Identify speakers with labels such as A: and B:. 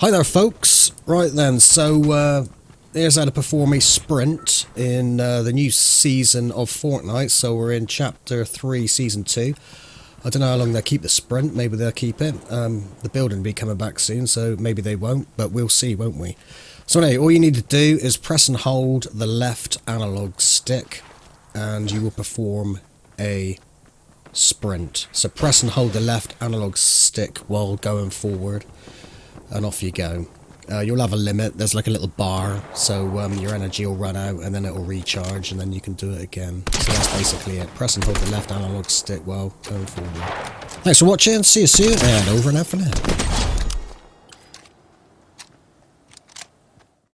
A: Hi there, folks. Right then, so uh, here's how to perform a sprint in uh, the new season of Fortnite. So we're in Chapter 3, Season 2. I don't know how long they'll keep the sprint. Maybe they'll keep it. Um, the building will be coming back soon, so maybe they won't, but we'll see, won't we? So anyway, all you need to do is press and hold the left analog stick, and you will perform a sprint. So press and hold the left analog stick while going forward and off you go. Uh, you'll have a limit. There's like a little bar, so um, your energy will run out and then it'll recharge and then you can do it again. So that's basically it. Press and hold the left analog stick while going forward. Thanks for watching. See you soon and over and out for now.